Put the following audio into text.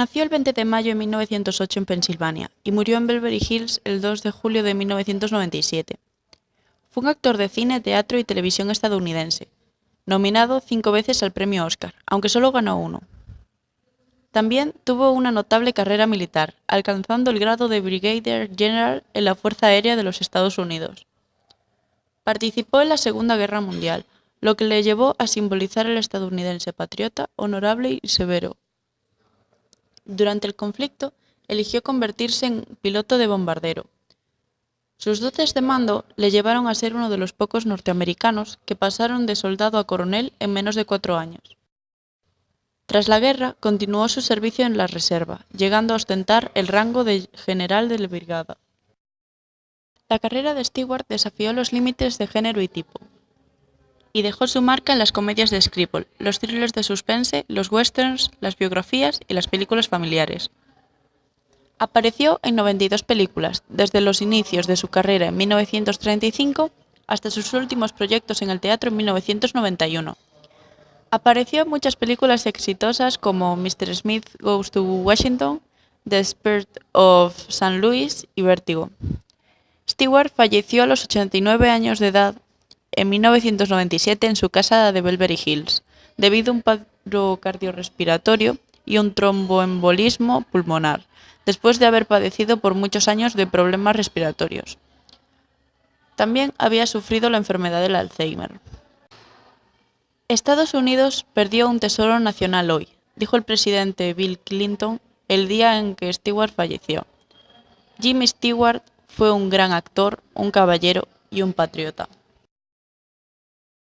Nació el 20 de mayo de 1908 en Pensilvania y murió en Beverly Hills el 2 de julio de 1997. Fue un actor de cine, teatro y televisión estadounidense, nominado cinco veces al premio Oscar, aunque solo ganó uno. También tuvo una notable carrera militar, alcanzando el grado de Brigadier General en la Fuerza Aérea de los Estados Unidos. Participó en la Segunda Guerra Mundial, lo que le llevó a simbolizar el estadounidense patriota, honorable y severo, durante el conflicto, eligió convertirse en piloto de bombardero. Sus dotes de mando le llevaron a ser uno de los pocos norteamericanos que pasaron de soldado a coronel en menos de cuatro años. Tras la guerra, continuó su servicio en la reserva, llegando a ostentar el rango de general de la brigada. La carrera de Stewart desafió los límites de género y tipo, y dejó su marca en las comedias de Scribble, los thrillers de suspense, los westerns, las biografías y las películas familiares. Apareció en 92 películas, desde los inicios de su carrera en 1935 hasta sus últimos proyectos en el teatro en 1991. Apareció en muchas películas exitosas como Mr. Smith Goes to Washington, The Spirit of St. Louis y Vértigo. Stewart falleció a los 89 años de edad en 1997 en su casa de Beverly Hills, debido a un paro cardiorrespiratorio y un tromboembolismo pulmonar, después de haber padecido por muchos años de problemas respiratorios. También había sufrido la enfermedad del Alzheimer. Estados Unidos perdió un tesoro nacional hoy, dijo el presidente Bill Clinton el día en que Stewart falleció. Jimmy Stewart fue un gran actor, un caballero y un patriota.